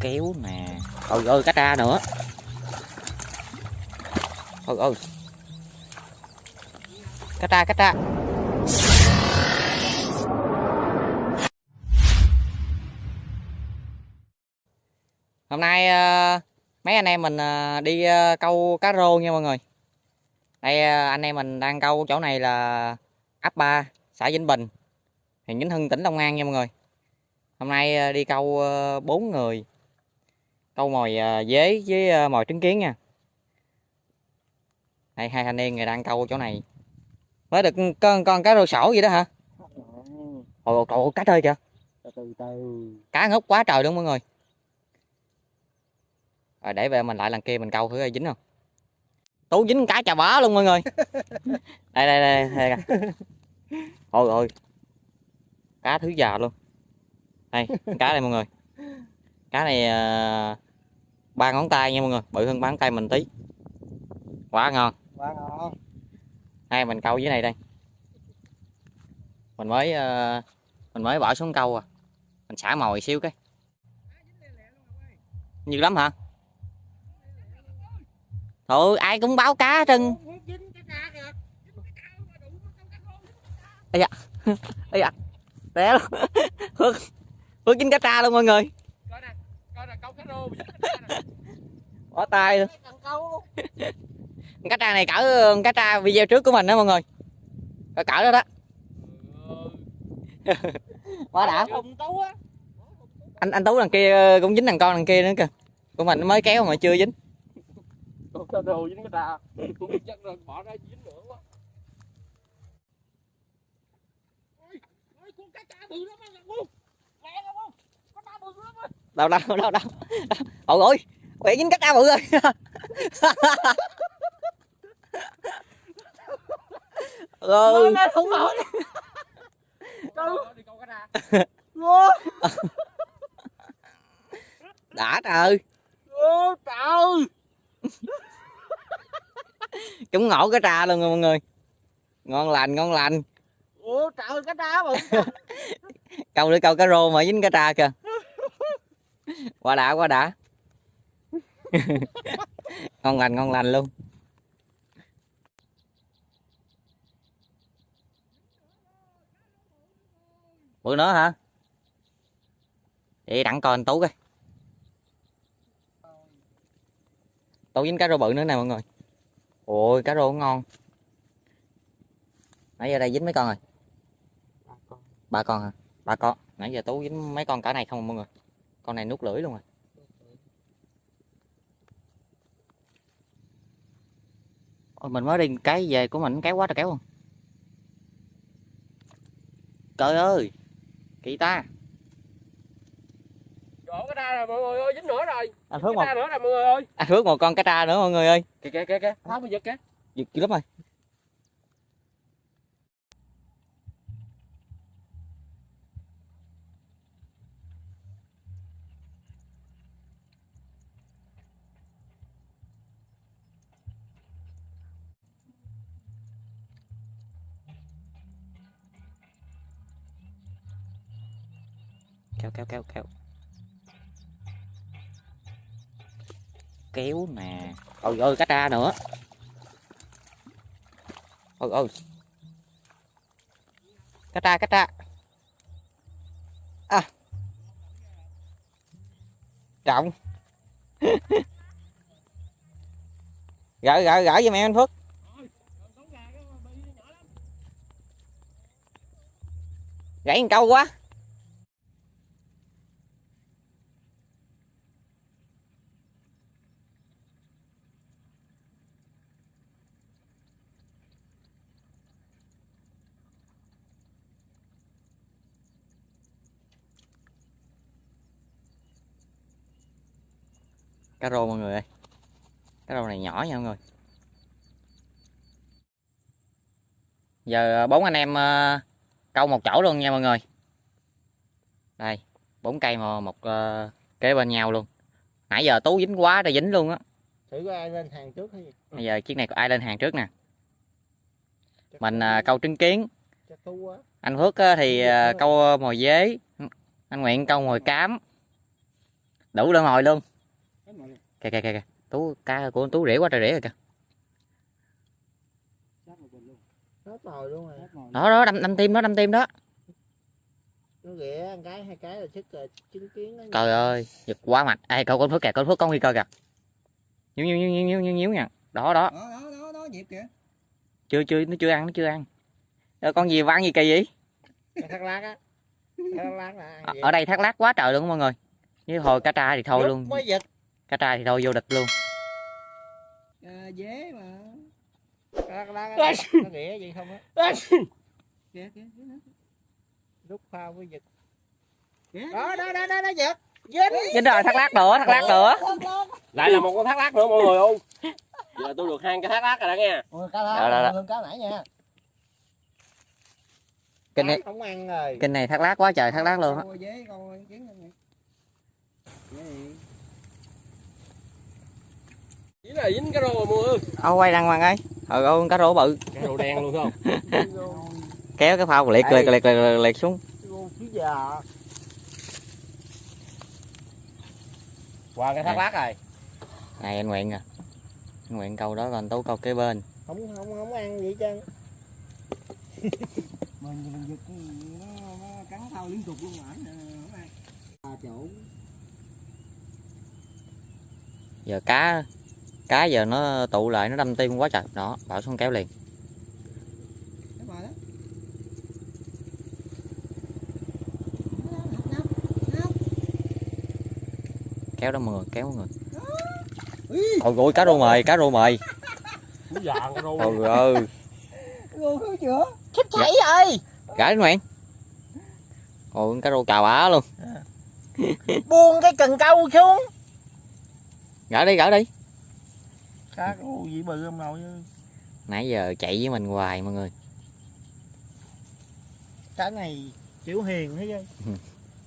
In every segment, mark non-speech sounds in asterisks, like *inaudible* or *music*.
kéo nè. Ôi ôi cá tra nữa. Ôi ôi. Cá tra cá tra. Hôm nay ờ, mấy anh em mình ờ, đi ờ, câu cá rô nha mọi người. Đây anh em mình đang câu chỗ này là ấp 3 xã Vĩnh Bình huyện Vĩnh Hưng tỉnh Long An nha mọi người. Hôm nay đi câu ờ, bốn người câu mồi ờ, dế với ờ, mồi trứng kiến nha. Đây hai thanh niên người đang câu chỗ này. Mới được con con cá rô sổ vậy đó hả? Ôi trời ơi, cá chơi kìa. Từ từ cá ngốc quá trời luôn mọi người. Rồi để về mình lại lần kia mình câu thử dính không? Tú dính cá chà bá luôn mọi người. *laughs* Đây đây đây, đây kìa. ôi ôi. Cá thứ già luôn. Đây cá đây mọi người. Cá này à, ba ngón tay nha mọi người bự hơn ngón tay mình tí. Quá ngon. Quá ngon. Đây mình câu dưới này đây. Mình mới ờ, mình mới bỏ xuống câu à. Mình xả mồi xíu cái. Nhiều lắm hả? Thôi ai cũng báo cá trơn. Ây da. *laughs* Ây da. Té luôn phước dính cá tra luôn mọi người coi nè coi nè câu cá rô bỏ tay luôn. Cá tra này cỡ cá tra video trước của mình đó mọi người. Cỡ cỡ đó đó. Quá đã. Tú á. Anh anh tú đằng kia cũng dính thằng con đằng kia nữa kìa. Của mình mới kéo mà chưa dính. Câu á đâu đâu đâu đâu. Ôi ôi quẹ dính cá tra bự rồi ừ. lên không nổi đã trời. Ô trời. Chúng ngộ cá tra luôn rồi mọi người. Ngon lành ngon lành. Ô trời cá tra bự câu để câu cá rô mà dính cá tra kìa quá đã quá đã. *laughs* Ngon lành ngon lành luôn. Bữa nữa hả? Vậy đặng coi anh tú coi. Tú dính cá rô bự nữa nè mọi người. Ôi cá rô ngon. Nãy giờ đây dính mấy con rồi? Ba con hả? Ba con. Nãy giờ tú dính mấy con cả này không à mọi người con này nuốt lưỡi luôn rồi Ôi, mình mới đi cái về của mình kéo quá trời kéo không? Trời ơi kỳ ta. Chỗ cá tra rồi mọi người ơi, dính nữa rồi. anh cá một tra nữa rồi mọi người ơi. anh phước một con cá tra nữa mọi người ơi. Kìa kìa kìa kìa, tháo bây giờ kìa. giật dữ lắm rồi kéo kéo kéo kéo. Kéo nè ôi ôi cá tra nữa. Ôi ôi. Cá tra cá tra à. Trọng *laughs* gỡ gỡ gỡ giùm em anh phước. Gãy một câu quá. Cá rô mọi người ơi. Cá rô này nhỏ nha mọi người. Giờ bốn anh em ờ, câu một chỗ luôn nha mọi người. Đây bốn cây mà một ờ, kế bên nhau luôn. Nãy giờ tú dính quá rồi dính luôn á. Thử có ai lên hàng trước hay gì? bây giờ chiếc này có ai lên hàng trước nè? Chắc mình câu trứng kiến. Anh phước thì câu mồi dế. Anh nguyện câu mồi cám. Đủ lên nồi luôn. Kìa kìa kìa tú cá của tú rỉa quá trời rỉa rồi kìa. Đó đó đâm đâm tim đó đâm tim đó. Nó ghẻ cái hai cái là sức rồi chứng kiến nó trời ơi giật quá mạnh. Ê cậu con phước kìa con phước con nguy cơ kìa. Nhíu nhíu nhíu nhíu nhíu nhíu nhíu nha. Đó đó. Đó đó đó đó nhịp kìa. chưa chưa nó chưa ăn nó chưa ăn. Ờ, con gì mà ăn gì kỳ vậy? Thác lát á. Thác lát là ở, đây thác lát quá trời luôn mọi người. Như hồi cá tra thì thôi luôn. mới giật cá tra thì thôi vô địch luôn. À, dế mà. thác lát á, Ôi. nó ghẻ vậy không á? Kìa lúc phao mới giật đó đó đó đó nó giật dính dính rồi thác lát nữa thác lát nữa. lại là một con thác lát nữa mọi người không giờ tôi được hai cái thác lát rồi đó nghe. Cá Đó, đó, đó. cá nãy nha. Kinh này không ăn rồi. kinh này thác lát quá trời thác lát luôn á Con dế con kiến này. Dế này. Dính là dính cái rô rồi mua ô quay đăng hoàng ơi. Ừ ô cá rô bự. Cái rô đen luôn không? *laughs* Kéo cái phao liệt liệt liệt liệt, liệt xuống. Qua cái thác lát rồi. Này anh nguyện à. Anh nguyện câu đó còn tú câu kế bên. Không không không ăn vậy trơn. Mình mình giật nó, nó cắn thao liên tục luôn mà. Nè, không ăn. À, chỗ. giờ cá cá giờ nó tụ lại nó đâm tim quá trời. Đó bảo xuống kéo liền. Cái kéo đó mọi người kéo mọi người. Ôi ôi cá rô mời cá rô mời. Cái rô ôi ơi chết chảy rồi gãi nguyện ôi cá rô cào bả luôn. Buông cái cần câu xuống. Gãi đi gãi đi cá rô gì bự không nồi nãy giờ chạy với mình hoài mọi người. Cá này chịu hiền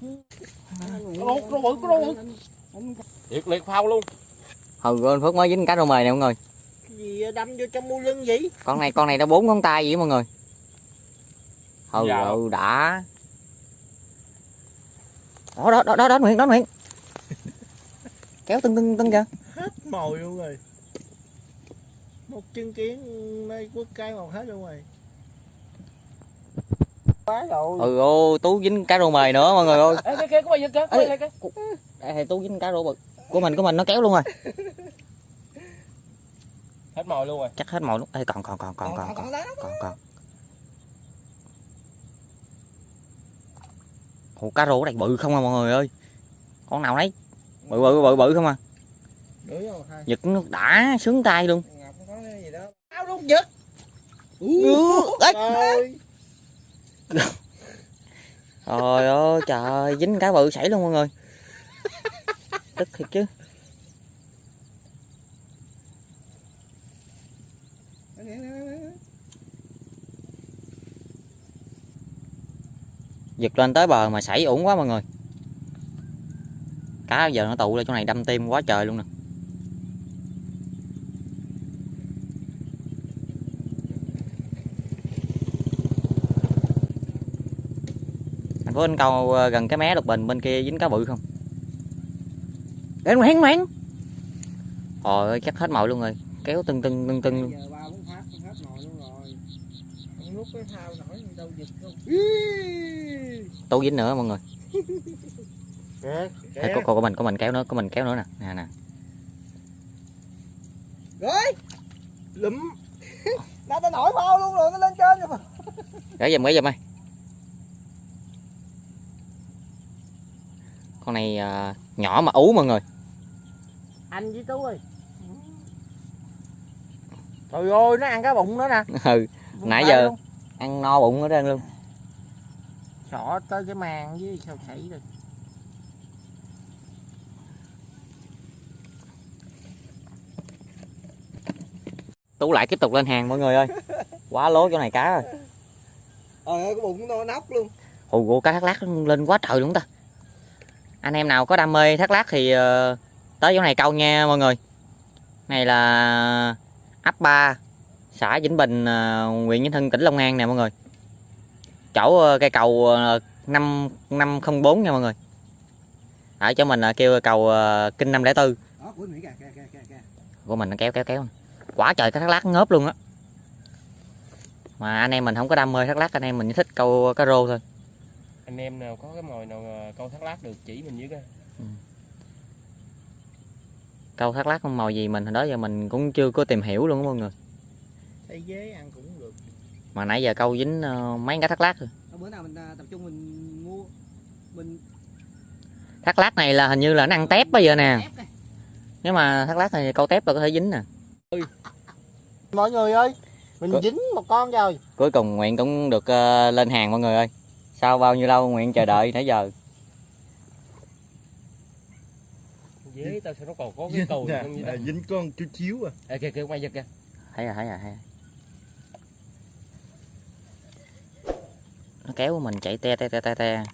bự, rô bự. liệt liệt phao luôn. Ừ anh phước mới dính cá rô mời nè mọi người. Cái gì đâm vô trong mu lưng vậy? Con này con này nó bốn ngón tay vậy mọi người. Ừ Dạ. ừ đã. Đó đó đó đó, đó nguyện đó nguyện *laughs* kéo tưng tưng tưng kìa. Hết mồi luôn rồi một chân kiến nơi quất cái một hết luôn rồi. Quá rồi. Ừ ô tú dính cá rô mời nữa mọi người ơi. Ê, cái kia cái Ê. đây thì tú dính cá rô bự của mình của mình nó kéo luôn rồi. Hết mồi luôn rồi. Chắc hết mồi luôn. Ê, còn còn còn còn còn còn còn còn Ồ, cá rô ở đây bự không à mọi người ơi? Con nào đấy? Bự bự bự bự không à? Đuổi rồi hai. Giật nó đã sướng tay luôn. Cái gì đó. áo luôn giật trời ơi trời dính cá bự sảy luôn mọi người. Tức thiệt chứ. Giật lên tới bờ mà sảy ổn quá mọi người. Cá giờ nó tụ lên chỗ này đâm tim quá trời luôn nè phố anh câu ờ, gần cái mé lục bình bên kia dính cá bự không? Đến ngoan ngoan trời ơi chắc hết mồi luôn rồi. Kéo tưng tưng tưng tưng luôn Giờ ba bốn phát hết nồi luôn rồi. Không nuốt cái thao nổi đâu giật không? Tú dính nữa mọi người. Kìa Ê, của, của, của mình của mình kéo nữa của mình kéo nữa nè. Nè nè. Rồi. Lụm. *laughs* Nó ta nổi phao luôn rồi nó lên trên rồi mà. Gửi giùm gửi giùm ơi con này à, nhỏ mà ú mọi người. Anh với tú ơi. Trời ơi nó ăn cái bụng nữa nè. *laughs* Ừ Bụng Nãy giờ- luôn. ăn no bụng ở trên luôn. Sọ tới cái màng với sao chảy rồi. Tú lại tiếp tục lên hàng mọi người ơi. *laughs* Quá lố chỗ này cá rồi. Trời ơi, cái bụng nó nóc luôn. ồ ồ, cá thác lát lên quá trời luôn ta anh em nào có đam mê thác lát thì ờ, tới chỗ này câu nha mọi người. Này là ấp 3 xã Vĩnh Bình ờ, huyện Vĩnh Hưng tỉnh Long An nè mọi người. Chỗ ờ, cây cầu ờ, 5 504 nha mọi người. Ở chỗ mình kêu cầu kinh 504 đó của kìa của mình nó kéo kéo kéo. Quá trời cá thác lát ngớp luôn á. Mà anh em mình không có đam mê thác lát anh em mình chỉ thích câu cá rô thôi anh em nào có cái mồi nào ờ, câu thác lát được chỉ mình với cái. Câu thác lát con màu gì mình? Hồi đó giờ mình cũng chưa có tìm hiểu luôn á mọi người. Thấy dế ăn cũng được. Mà nãy giờ câu dính ờ, mấy cá thác lát rồi. Thôi bữa nào mình à, tập trung mình mua mình thác lát này là hình như là nó ăn tép bây giờ nè. Nếu mà thác lát này câu tép là có thể dính nè. Mọi người ơi mình Có- dính một con rồi. Cuối cùng nguyện cũng được ờ, lên hàng mọi người ơi sau bao nhiêu lâu nguyện chờ đợi nãy giờ? Dế tao sao nó còn có cái cầu không như đâu dính con chút xíu à. Ê, kìa kìa quay giật kìa. Thấy rồi thấy rồi thấy nó kéo mình chạy te te te te te.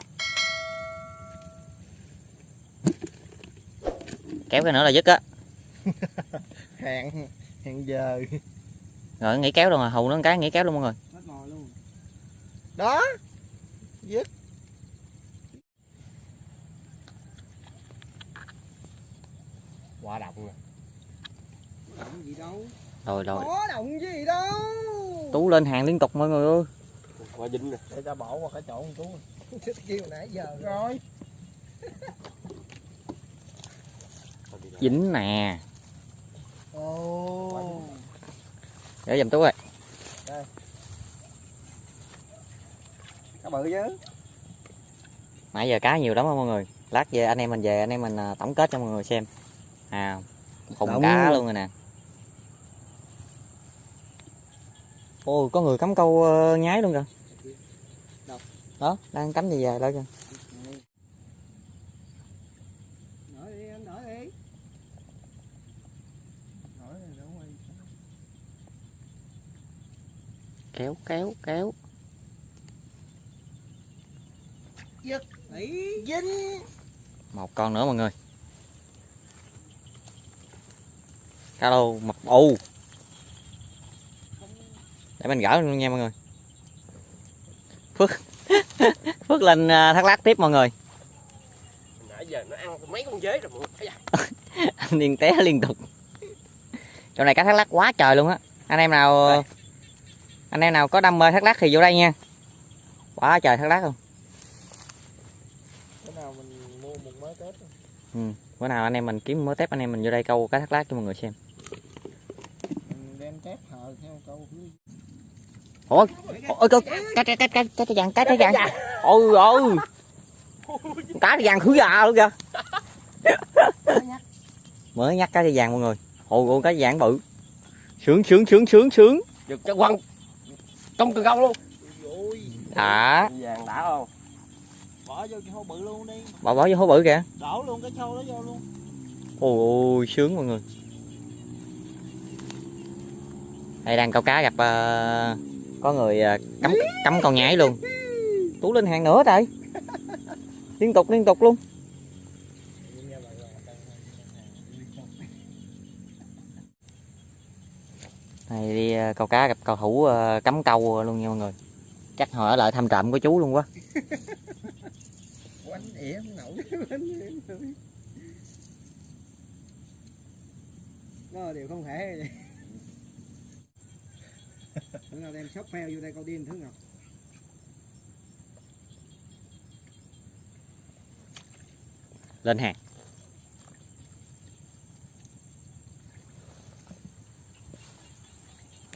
Kéo cái nữa là dứt á. *laughs* Hẹn hẹn giờ. Rồi nghỉ kéo luôn rồi hù nó một cái nghỉ kéo luôn mọi người. Mất mồi luôn đó quả động gì đâu? Rồi rồi. Có động gì đâu. Tú lên hàng liên tục mọi người ơi. Quả dính nè. Để ta bỏ qua cái chỗ con tú. *laughs* Thích kêu nãy giờ rồi. Dính nè. Ồ. Để giùm tú ơi cá bự chứ nãy giờ cá nhiều lắm á mọi người? Lát về anh em mình về anh em mình à, tổng kết cho mọi người xem. À khùng Động. cá luôn rồi nè. Ôi có người cắm câu ờ, nhái luôn kìa. Đó đang cắm gì về đó kìa? Quay. kéo kéo kéo Ý. dính một con nữa mọi người. Cá lô mập u để mình gỡ luôn nha mọi người. Phước. *laughs* Phước lên à, thác lát tiếp mọi người. Nãy giờ nó ăn mấy con dế rồi mọi người. Anh liên *laughs* té liên tục. Chỗ này cá thác lát quá trời luôn á. Anh em nào anh em nào có đam mê thác lát thì vô đây nha. Quá trời thác lát luôn cái nào mình mua một mớ tết bữa nào anh em mình kiếm mớ tép anh em mình vô đây câu cá thác lát cho mọi người xem. Mình đem tép hờ theo câu ôi ôi cá cá cá cá cá cá cá vàng cá cá vàng ôi ôi cá vàng khứ già luôn kìa. Mới nhắc. Cá vàng mọi người. Ôi ôi cá vàng bự. Sướng sướng sướng sướng sướng. Giật cho quăng. Công từ công luôn. À vàng đã không bỏ vô cái hố bự luôn đi. Bỏ bỏ vô hố bự kìa. Đổ luôn cái xô đó vô luôn. Ôi ôi sướng mọi người. Đây đang câu cá gặp ờ, có người ờ, cắm cắm con nhái luôn. Tú lên hàng nữa trời. Liên tục liên tục luôn. Này đi ờ, câu cá gặp cầu thủ ờ, cắm câu luôn nha mọi người. Chắc họ ở lại thăm trộm của chú luôn quá quánh ỉa không nổi nổi. nó đều không thể vậy bữa nào đem shop heo vô đây câu điên thứ ngọc lên hàng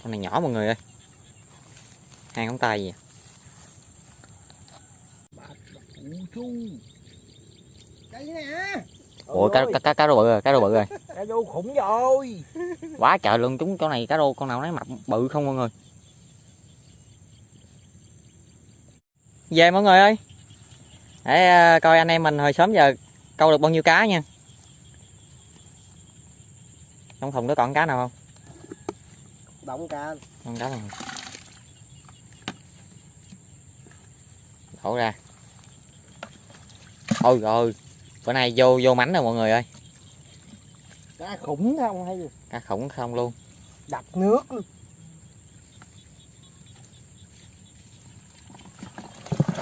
con này nhỏ mọi người ơi hàng ngón tay gì à? Ui chu đây nè ủa cá cá cá cá rô bự rồi cá rô bự rồi. *laughs* Cá vô khủng rồi. Quá trời luôn chúng chỗ này cá rô con nào nấy mập bự không mọi người? Về mọi người ơi. Để à, coi anh em mình hồi sớm giờ câu được bao nhiêu cá nha. Trong thùng đó còn cá nào không? Động cá. Con cá nào đổ ra ôi rồi bữa nay vô vô mảnh rồi mọi người ơi. Cá khủng không hay gì? Cá khủng không luôn. Đập nước.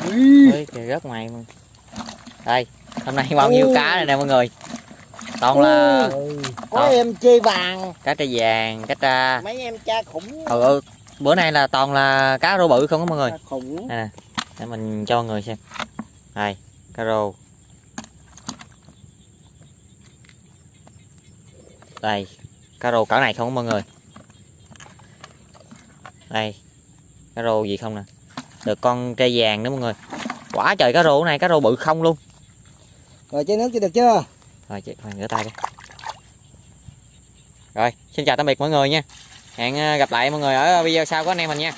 Luôn ơi kìa rớt ngoài mà. đây hôm nay bao nhiêu cá này nè mọi người? Toàn là có Đó. em chê vàng. Cá tra vàng cá tra. Mấy em cha khủng. Ừ, ừ. bữa nay là toàn là cá rô bự không á mọi người? Cha khủng. Đây nè để mình cho mọi người xem. Đây cá rô đây cá rô cỡ này không mọi người. Đây cá rô gì không nè? Được con tre vàng nữa mọi người. Quả trời cá rô này cá rô bự không luôn. Rồi chơi nước chưa được chưa? Rồi chị khoan rửa tay đi. Rồi xin chào tạm biệt mọi người nha. Hẹn ờ, gặp lại mọi người ở video sau của anh em mình nha